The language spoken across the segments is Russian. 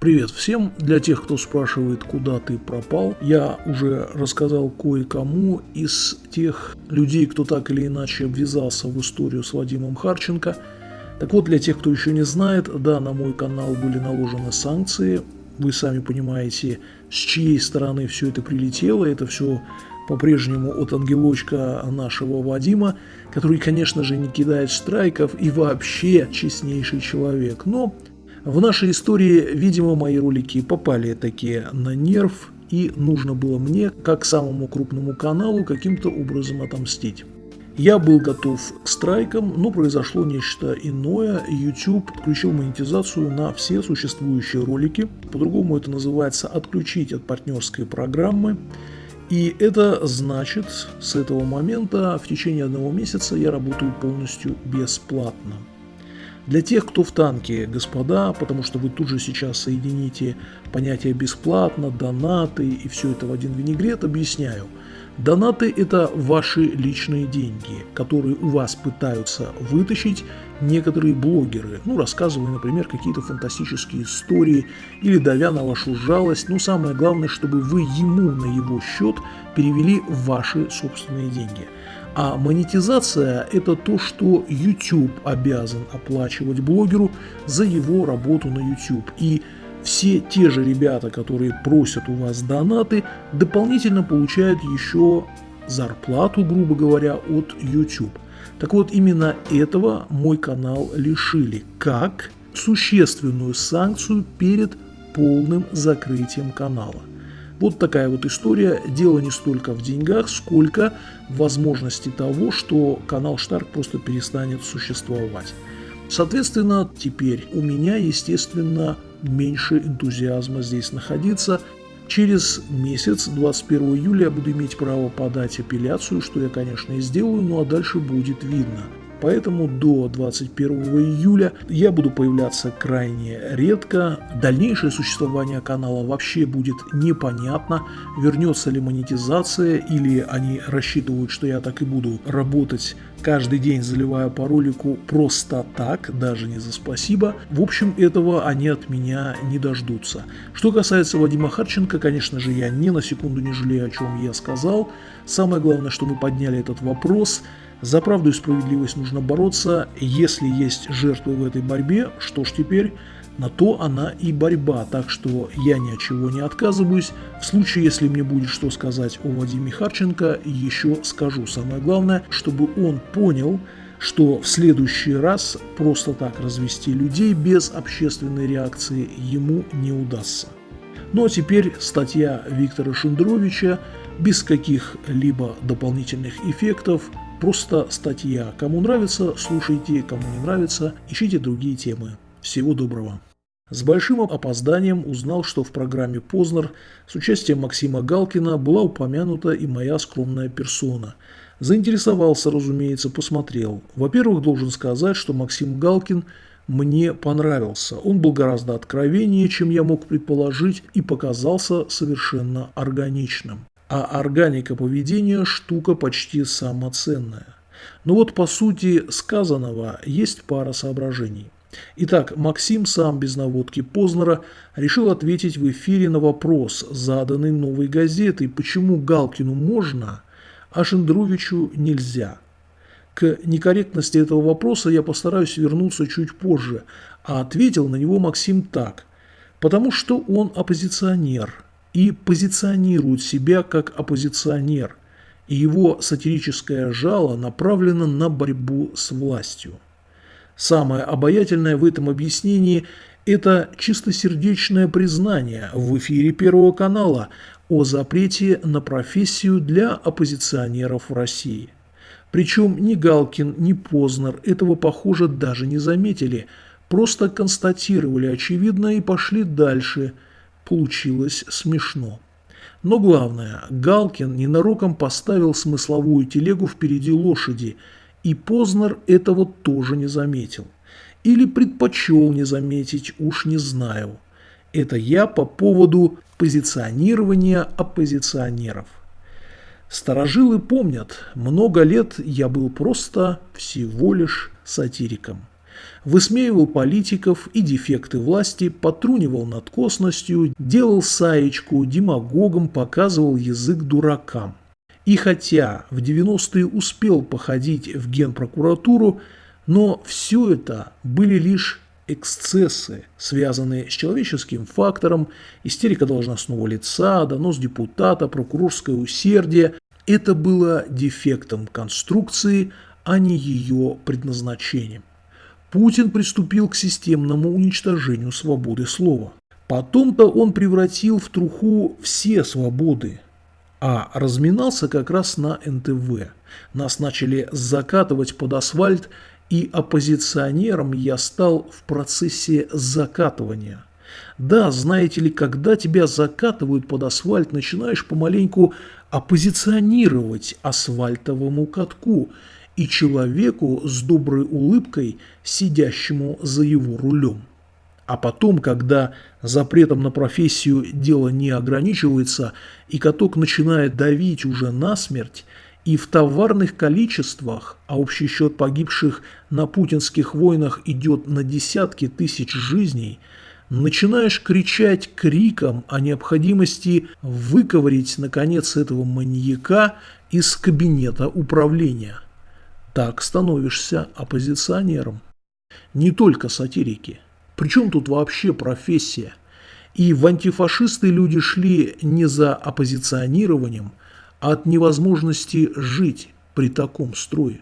Привет всем! Для тех, кто спрашивает, куда ты пропал, я уже рассказал кое-кому из тех людей, кто так или иначе обвязался в историю с Вадимом Харченко. Так вот, для тех, кто еще не знает, да, на мой канал были наложены санкции. Вы сами понимаете, с чьей стороны все это прилетело. Это все по-прежнему от ангелочка нашего Вадима, который, конечно же, не кидает страйков и вообще честнейший человек. Но в нашей истории, видимо, мои ролики попали такие на нерв, и нужно было мне, как самому крупному каналу, каким-то образом отомстить. Я был готов к страйкам, но произошло нечто иное. YouTube отключил монетизацию на все существующие ролики. По-другому это называется «отключить от партнерской программы». И это значит, с этого момента в течение одного месяца я работаю полностью бесплатно. Для тех, кто в танке, господа, потому что вы тут же сейчас соедините понятие «бесплатно», «донаты» и все это в один винегрет, объясняю. Донаты – это ваши личные деньги, которые у вас пытаются вытащить некоторые блогеры, ну, рассказывая, например, какие-то фантастические истории или давя на вашу жалость, но самое главное, чтобы вы ему на его счет перевели ваши собственные деньги – а монетизация – это то, что YouTube обязан оплачивать блогеру за его работу на YouTube. И все те же ребята, которые просят у вас донаты, дополнительно получают еще зарплату, грубо говоря, от YouTube. Так вот, именно этого мой канал лишили, как существенную санкцию перед полным закрытием канала. Вот такая вот история. Дело не столько в деньгах, сколько в возможности того, что канал Штарк просто перестанет существовать. Соответственно, теперь у меня, естественно, меньше энтузиазма здесь находиться. Через месяц, 21 июля, я буду иметь право подать апелляцию, что я, конечно, и сделаю, ну а дальше будет видно. Поэтому до 21 июля я буду появляться крайне редко. Дальнейшее существование канала вообще будет непонятно. Вернется ли монетизация или они рассчитывают, что я так и буду работать каждый день заливая по ролику просто так, даже не за спасибо. В общем, этого они от меня не дождутся. Что касается Вадима Харченко, конечно же, я ни на секунду не жалею, о чем я сказал. Самое главное, что мы подняли этот вопрос – за правду и справедливость нужно бороться. Если есть жертвы в этой борьбе, что ж теперь? На то она и борьба, так что я ни от чего не отказываюсь. В случае, если мне будет что сказать о Вадиме Харченко, еще скажу. Самое главное, чтобы он понял, что в следующий раз просто так развести людей без общественной реакции ему не удастся. Ну а теперь статья Виктора Шендровича без каких-либо дополнительных эффектов Просто статья. Кому нравится, слушайте, кому не нравится, ищите другие темы. Всего доброго. С большим опозданием узнал, что в программе «Познер» с участием Максима Галкина была упомянута и моя скромная персона. Заинтересовался, разумеется, посмотрел. Во-первых, должен сказать, что Максим Галкин мне понравился. Он был гораздо откровеннее, чем я мог предположить, и показался совершенно органичным а органика поведения – штука почти самоценная. Но вот по сути сказанного есть пара соображений. Итак, Максим сам без наводки Познера решил ответить в эфире на вопрос, заданный новой газетой, почему Галкину можно, а Шендровичу нельзя. К некорректности этого вопроса я постараюсь вернуться чуть позже, а ответил на него Максим так. Потому что он оппозиционер – и позиционирует себя как оппозиционер, и его сатирическое жало направлено на борьбу с властью. Самое обаятельное в этом объяснении – это чистосердечное признание в эфире Первого канала о запрете на профессию для оппозиционеров в России. Причем ни Галкин, ни Познер этого, похоже, даже не заметили, просто констатировали очевидное и пошли дальше – Получилось смешно. Но главное, Галкин ненароком поставил смысловую телегу впереди лошади, и Познер этого тоже не заметил. Или предпочел не заметить, уж не знаю. Это я по поводу позиционирования оппозиционеров. Старожилы помнят, много лет я был просто всего лишь сатириком. Высмеивал политиков и дефекты власти, потрунивал над косностью, делал саечку, демагогом показывал язык дуракам. И хотя в 90-е успел походить в генпрокуратуру, но все это были лишь эксцессы, связанные с человеческим фактором, истерика должностного лица, донос депутата, прокурорское усердие. Это было дефектом конструкции, а не ее предназначением. Путин приступил к системному уничтожению свободы слова. Потом-то он превратил в труху все свободы, а разминался как раз на НТВ. Нас начали закатывать под асфальт и оппозиционером я стал в процессе закатывания. Да, знаете ли, когда тебя закатывают под асфальт, начинаешь помаленьку оппозиционировать асфальтовому катку и человеку с доброй улыбкой, сидящему за его рулем. А потом, когда запретом на профессию дело не ограничивается, и каток начинает давить уже насмерть, и в товарных количествах, а общий счет погибших на путинских войнах идет на десятки тысяч жизней, начинаешь кричать криком о необходимости выковырить, наконец, этого маньяка из кабинета управления. Так становишься оппозиционером. Не только сатирики. Причем тут вообще профессия? И в антифашисты люди шли не за оппозиционированием, от невозможности жить при таком строе.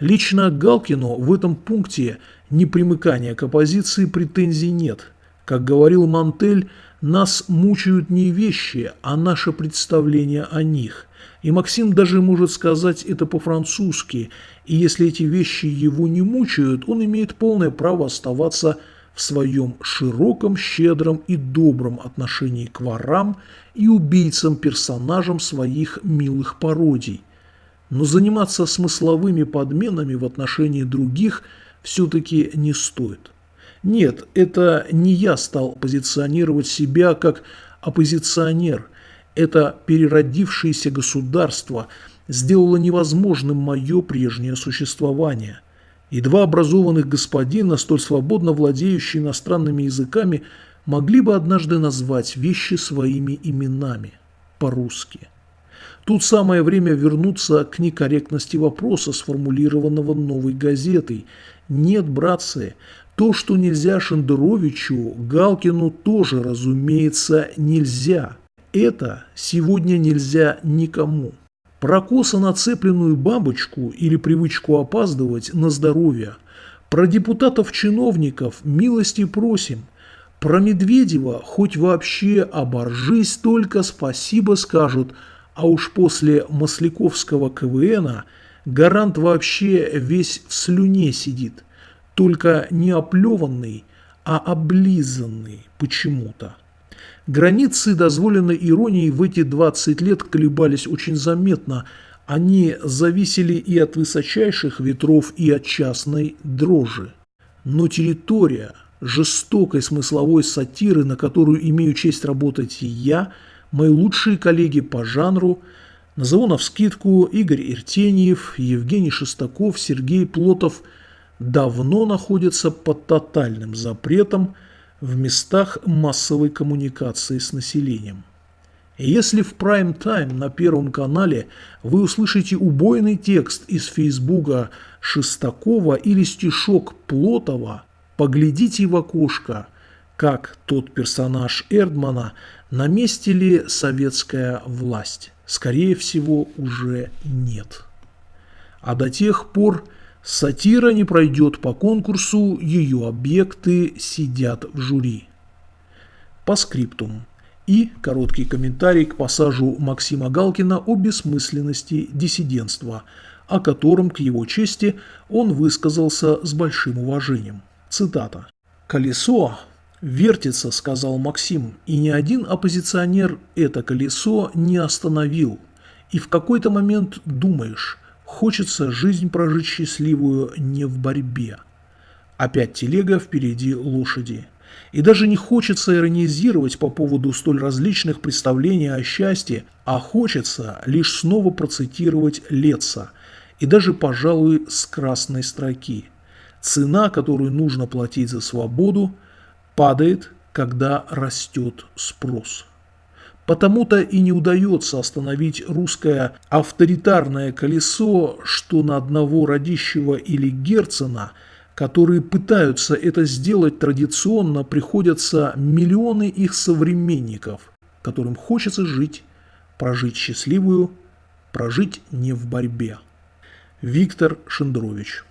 Лично Галкину в этом пункте непримыкания к оппозиции претензий нет. Как говорил Мантель, нас мучают не вещи, а наше представление о них. И Максим даже может сказать это по-французски, и если эти вещи его не мучают, он имеет полное право оставаться в своем широком, щедром и добром отношении к ворам и убийцам-персонажам своих милых пародий. Но заниматься смысловыми подменами в отношении других все-таки не стоит. Нет, это не я стал позиционировать себя как оппозиционер. Это переродившееся государство сделало невозможным мое прежнее существование. И два образованных господина, столь свободно владеющие иностранными языками, могли бы однажды назвать вещи своими именами, по-русски. Тут самое время вернуться к некорректности вопроса, сформулированного новой газетой. Нет, братцы, то, что нельзя Шендеровичу, Галкину тоже, разумеется, нельзя. Это сегодня нельзя никому. Про косо нацепленную бабочку или привычку опаздывать на здоровье. Про депутатов-чиновников милости просим. Про Медведева хоть вообще оборжись, только спасибо скажут, а уж после Масляковского КВНа гарант вообще весь в слюне сидит, только не оплеванный, а облизанный почему-то. Границы дозволенной иронии в эти 20 лет колебались очень заметно. Они зависели и от высочайших ветров, и от частной дрожи. Но территория жестокой смысловой сатиры, на которую имею честь работать и я, мои лучшие коллеги по жанру, назову навскидку Игорь Иртеньев, Евгений Шестаков, Сергей Плотов, давно находятся под тотальным запретом – в местах массовой коммуникации с населением. Если в прайм-тайм на Первом канале вы услышите убойный текст из Фейсбука Шестакова или стишок Плотова, поглядите в окошко, как тот персонаж Эрдмана, на месте ли советская власть. Скорее всего, уже нет. А до тех пор Сатира не пройдет по конкурсу, ее объекты сидят в жюри. По скриптум. И короткий комментарий к пассажу Максима Галкина о бессмысленности диссидентства, о котором, к его чести, он высказался с большим уважением. Цитата. «Колесо вертится», — сказал Максим, — «и ни один оппозиционер это колесо не остановил. И в какой-то момент думаешь, Хочется жизнь прожить счастливую не в борьбе. Опять телега, впереди лошади. И даже не хочется иронизировать по поводу столь различных представлений о счастье, а хочется лишь снова процитировать Летца, и даже, пожалуй, с красной строки. Цена, которую нужно платить за свободу, падает, когда растет спрос. Потому-то и не удается остановить русское авторитарное колесо, что на одного Радищева или Герцена, которые пытаются это сделать традиционно, приходятся миллионы их современников, которым хочется жить, прожить счастливую, прожить не в борьбе. Виктор Шендрович